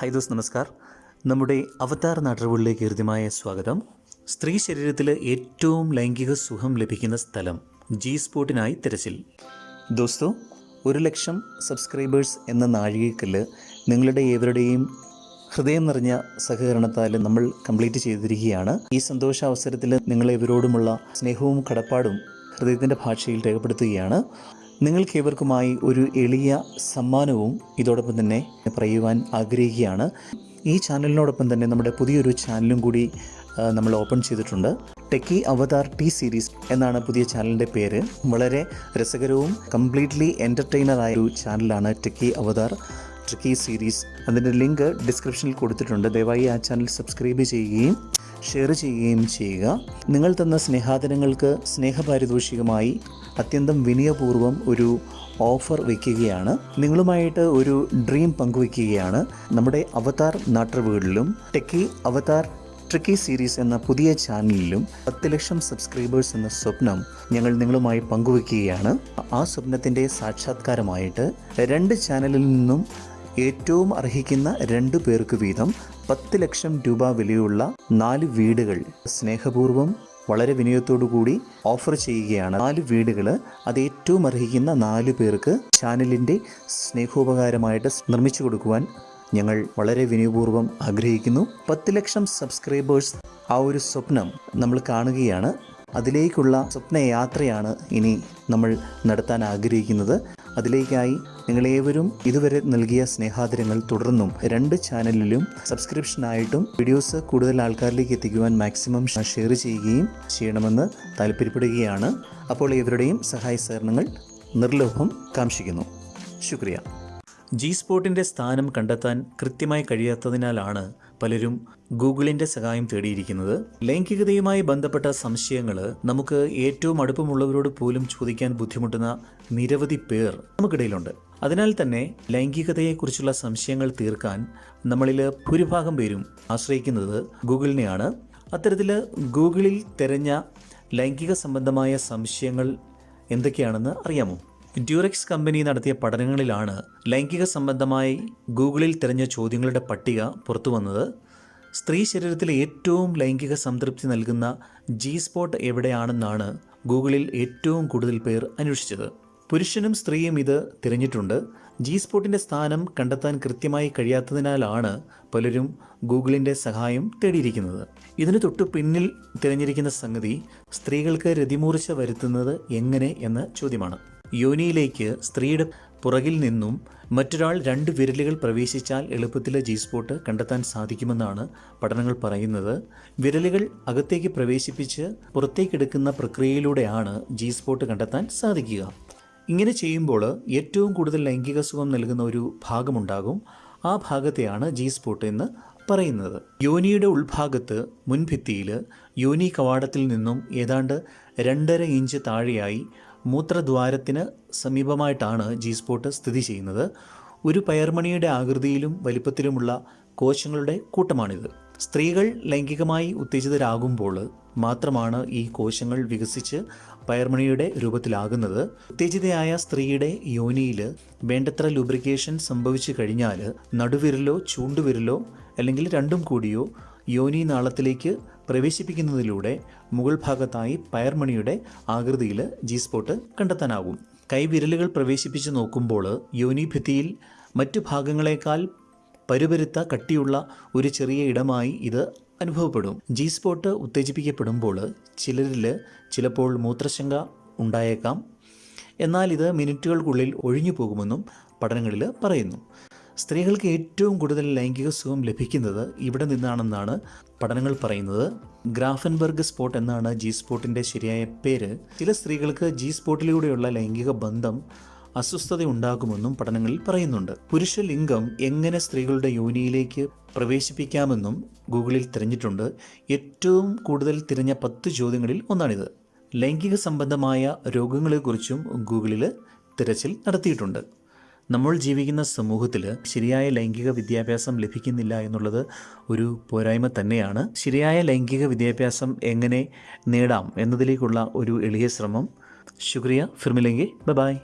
High those നമസ്കാർ. നമ്മുടെ അവതാർ നാട്ടുകളിലേക്ക് ഹൃദ്യമായ സ്വാഗതം. സ്ത്രീ ശരീരത്തിൽ ഏറ്റവും ലൈംഗിക സുഖം ലഭിക്കുന്ന സ്ഥലം ജി സ്പോട്ടിനായി തിരച്ചിൽ. ദോസ്തോ ഒരു ലക്ഷം സബ്സ്ക്രൈബേഴ്സ് എന്ന നാഴികക്കല്ല് നിങ്ങളുടെ ഏവരുടെയും ഹൃദയം നിറഞ്ഞ സഹകരണത്താൽ നമ്മൾ കംപ്ലീറ്റ് ചെയ്തിരിക്കുകയാണ്. ഈ സന്തോഷ അവസരത്തിൽ നിങ്ങളെവരോടുമുള്ള സ്നേഹവും കടപ്പാടും ഹൃദയത്തിന്റെ ഭാഷയിൽ രേഖപ്പെടുത്തുകയാണ്. നിങ്ങൾക്കേവർക്കുമായി ഒരു എളിയ സമ്മാനവും ഇതോടൊപ്പം തന്നെ പറയുവാൻ ആഗ്രഹിക്കുകയാണ്. ഈ ചാനലിനോടൊപ്പം തന്നെ നമ്മുടെ പുതിയൊരു ചാനലും കൂടി നമ്മൾ ഓപ്പൺ ചെയ്തിട്ടുണ്ട്. ടെക്കി അവതാർ ടി സീരീസ് എന്നാണ് പുതിയ ചാനലിന്റെ പേര്. വളരെ രസകരവും കംപ്ലീറ്റ്ലി എന്റർടൈനർ ആയ ഒരു ചാനലാണ് ടെക്കി അവതാർ ട്രിക്കി സീരീസ്. അതിന്റെ ലിങ്ക് ഡിസ്ക്രിപ്ഷനിൽ കൊടുത്തിട്ടുണ്ട്. ദയവായി ആ ചാനൽ സബ്സ്ക്രൈബ് ചെയ്യുകയും ഷെയർ ചെയ്യുകയും ചെയ്യുക. നിങ്ങൾ തന്ന സ്നേഹാദനങ്ങൾക്ക് സ്നേഹപാരിതോഷികമായി അത്യന്തം വിനയപൂർവം ഒരു ഓഫർ വയ്ക്കുകയാണ് നിങ്ങളുമായിട്ട് ഒരു ഡ്രീം പങ്കുവയ്ക്കുകയാണ് നമ്മുടെ അവതാർ നാട്ടുവീടിലും ടെക്കി അവതാർ ട്രിക്കി സീരീസ് എന്ന പുതിയ ചാനലിലും പത്ത് ലക്ഷം സബ്സ്ക്രൈബേഴ്സ് എന്ന സ്വപ്നം ഞങ്ങൾ നിങ്ങളുമായി പങ്കുവയ്ക്കുകയാണ് ആ സ്വപ്നത്തിന്റെ സാക്ഷാത്കാരമായിട്ട് രണ്ട് ചാനലിൽ നിന്നും ഏറ്റവും അർഹിക്കുന്ന രണ്ട് പേർക്ക് വീതം പത്ത് ലക്ഷം രൂപ വിലയുള്ള നാല് വീടുകൾ സ്നേഹപൂർവം വളരെ കൂടി ഓഫർ ചെയ്യുകയാണ്. നാല് വീടുകൾ അത് ഏറ്റവും അർഹിക്കുന്ന നാല് പേർക്ക് ചാനലിന്റെ സ്നേഹോപകാരമായിട്ട് നിർമ്മിച്ചു കൊടുക്കുവാൻ ഞങ്ങൾ വളരെ വിനയപൂർവം ആഗ്രഹിക്കുന്നു. പത്ത് ലക്ഷം സബ്സ്ക്രൈബേഴ്സ് ആ ഒരു സ്വപ്നം നമ്മൾ കാണുകയാണ്. അതിലേക്കുള്ള സ്വപ്നയാത്രയാണ് ഇനി നമ്മൾ നടത്താൻ ആഗ്രഹിക്കുന്നത്. അതിലേക്കായി നിങ്ങളേവരും ഇതുവരെ നൽകിയ സ്നേഹാദരങ്ങൾ തുടർന്നും രണ്ട് ചാനലിലും സബ്സ്ക്രിപ്ഷനായിട്ടും വീഡിയോസ് കൂടുതൽ ആൾക്കാരിലേക്ക് എത്തിക്കുവാൻ മാക്സിമം ഷെയർ ചെയ്യുകയും ചെയ്യണമെന്ന് താല്പര്യപ്പെടുകയാണ്. അപ്പോൾ ഇവരുടെയും സഹായ സഹകരണങ്ങൾ നിർലോഭം കാംക്ഷിക്കുന്നു. ശുക്രിയ. ജി സ്പോട്ടിന്റെ സ്ഥാനം കണ്ടെത്താൻ കൃത്യമായി കഴിയാത്തതിനാലാണ് പലരും ഗൂഗിളിന്റെ സഹായം തേടിയിരിക്കുന്നത്. ലൈംഗികതയുമായി ബന്ധപ്പെട്ട സംശയങ്ങൾ നമുക്ക് ഏറ്റവും അടുപ്പമുള്ളവരോട് പോലും ചോദിക്കാൻ ബുദ്ധിമുട്ടുന്ന നിരവധി പേർ നമുക്കിടയിലുണ്ട്. അതിനാൽ തന്നെ ലൈംഗികതയെക്കുറിച്ചുള്ള സംശയങ്ങൾ തീർക്കാൻ നമ്മളിൽ ഭൂരിഭാഗം പേരും ആശ്രയിക്കുന്നത് ഗൂഗിളിനെയാണ്. അത്തരത്തിൽ ഗൂഗിളിൽ തിരഞ്ഞ ലൈംഗിക സംബന്ധമായ സംശയങ്ങൾ എന്തൊക്കെയാണെന്ന് അറിയാമോ? ഡ്യൂറക്സ് കമ്പനി നടത്തിയ പഠനങ്ങളിലാണ് ലൈംഗിക സംബന്ധമായി ഗൂഗിളിൽ തിരഞ്ഞ ചോദ്യങ്ങളുടെ പട്ടിക പുറത്തു വന്നത്. സ്ത്രീ ശരീരത്തിലെ ഏറ്റവും ലൈംഗിക സംതൃപ്തി നൽകുന്ന ജി സ്പോട്ട് എവിടെയാണെന്നാണ് ഗൂഗിളിൽ ഏറ്റവും കൂടുതൽ പേർ അന്വേഷിച്ചത്. പുരുഷനും സ്ത്രീയും ഇത് തിരഞ്ഞിട്ടുണ്ട്. ജി സ്പോട്ടിന്റെ സ്ഥാനം കണ്ടെത്താൻ കൃത്യമായി കഴിയാത്തതിനാലാണ് പലരും ഗൂഗിളിന്റെ സഹായം തേടിയിരിക്കുന്നത്. ഇതിന് തൊട്ടു പിന്നിൽ തിരഞ്ഞിരിക്കുന്ന സംഗതി സ്ത്രീകൾക്ക് രതിമൂർച്ച വരുത്തുന്നത് എങ്ങനെ എന്ന ചോദ്യമാണ്. യോനിയിലേക്ക് സ്ത്രീയുടെ പുറകിൽ നിന്നും മറ്റൊരാൾ രണ്ട് വിരലുകൾ പ്രവേശിച്ചാൽ എളുപ്പത്തിൽ ജി സ്പോട്ട് കണ്ടെത്താൻ സാധിക്കുമെന്നാണ് പഠനങ്ങൾ പറയുന്നത്. വിരലുകൾ അകത്തേക്ക് പ്രവേശിപ്പിച്ച് പുറത്തേക്കെടുക്കുന്ന പ്രക്രിയയിലൂടെയാണ് ജി സ്പോട്ട് കണ്ടെത്താൻ സാധിക്കുക. ഇങ്ങനെ ചെയ്യുമ്പോൾ ഏറ്റവും കൂടുതൽ ലൈംഗിക സുഖം നൽകുന്ന ഒരു ഭാഗമുണ്ടാകും. ആ ഭാഗത്തെയാണ് ജി സ്പോട്ട് എന്ന് പറയുന്നത്. യോനിയുടെ ഉൾഭാഗത്ത് മുൻഭിത്തിയിൽ യോനി കവാടത്തിൽ നിന്നും ഏതാണ്ട് രണ്ടര ഇഞ്ച് താഴെയായി മൂത്രദ്വാരത്തിന് സമീപമായിട്ടാണ് ജി സ്പോട്ട് സ്ഥിതി ചെയ്യുന്നത്. ഒരു പയർമണിയുടെ ആകൃതിയിലും വലിപ്പത്തിലുമുള്ള കോശങ്ങളുടെ കൂട്ടമാണിത്. സ്ത്രീകൾ ലൈംഗികമായി ഉത്തേജിതരാകുമ്പോൾ മാത്രമാണ് ഈ കോശങ്ങൾ വികസിച്ച് പയർമണിയുടെ രൂപത്തിലാകുന്നത്. ഉത്തേജിതയായ സ്ത്രീയുടെ യോനിയിൽ വേണ്ടത്ര ലൂബ്രിക്കേഷൻ സംഭവിച്ചു കഴിഞ്ഞാൽ നടുവിരലോ ചൂണ്ടുവിരലോ അല്ലെങ്കിൽ രണ്ടും കൂടിയോ യോനി നാളത്തിലേക്ക് പ്രവേശിപ്പിക്കുന്നതിലൂടെ മുകൾ ഭാഗത്തായി പയർമണിയുടെ ആകൃതിയിൽ ജി സ്പോട്ട് കണ്ടെത്താനാകും. കൈവിരലുകൾ പ്രവേശിപ്പിച്ച് നോക്കുമ്പോൾ യോനിഭിത്തിയിൽ മറ്റു ഭാഗങ്ങളെക്കാൾ പരുപരുത്ത കട്ടിയുള്ള ഒരു ചെറിയ ഇടമായി ഇത് അനുഭവപ്പെടും. ജി സ്പോട്ട് ഉത്തേജിപ്പിക്കപ്പെടുമ്പോൾ ചിലരിൽ ചിലപ്പോൾ മൂത്രശങ്ക ഉണ്ടായേക്കാം. എന്നാൽ ഇത് മിനിറ്റുകൾക്കുള്ളിൽ ഒഴിഞ്ഞു പോകുമെന്നും പഠനങ്ങളിൽ പറയുന്നു. സ്ത്രീകൾക്ക് ഏറ്റവും കൂടുതൽ ലൈംഗിക സുഖം ലഭിക്കുന്നത് ഇവിടെ നിന്നാണെന്നാണ് പഠനങ്ങൾ പറയുന്നത്. ഗ്രാഫൻബർഗ് സ്പോട്ട് എന്നാണ് ജി സ്പോട്ടിന്റെ ശരിയായ പേര്. ചില സ്ത്രീകൾക്ക് ജി സ്പോട്ടിലൂടെയുള്ള ലൈംഗിക ബന്ധം അസ്വസ്ഥത ഉണ്ടാകുമെന്നും പഠനങ്ങളിൽ പറയുന്നുണ്ട്. പുരുഷ ലിംഗം എങ്ങനെ സ്ത്രീകളുടെ യോനിയിലേക്ക് പ്രവേശിപ്പിക്കാമെന്നും ഗൂഗിളിൽ തിരഞ്ഞിട്ടുണ്ട്. ഏറ്റവും കൂടുതൽ തിരഞ്ഞ പത്ത് ചോദ്യങ്ങളിൽ ഒന്നാണിത്. ലൈംഗിക സംബന്ധമായ രോഗങ്ങളെക്കുറിച്ചും ഗൂഗിളിൽ തിരച്ചിൽ നടത്തിയിട്ടുണ്ട്. നമ്മൾ ജീവിക്കുന്ന സമൂഹത്തിൽ ശരിയായ ലൈംഗിക വിദ്യാഭ്യാസം ലഭിക്കുന്നില്ല എന്നുള്ളത് ഒരു പോരായ്മ തന്നെയാണ്. ശരിയായ ലൈംഗിക വിദ്യാഭ്യാസം എങ്ങനെ നേടാം എന്നതിലേക്കുള്ള ഒരു എളിയ ശ്രമം. ശുക്രിയ ഫിർമിലെങ്കി. ബൈ